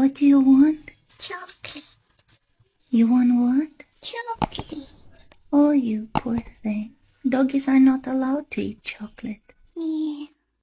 What do you want? Chocolate. You want what? Chocolate. Oh, you poor thing. Doggies are not allowed to eat chocolate.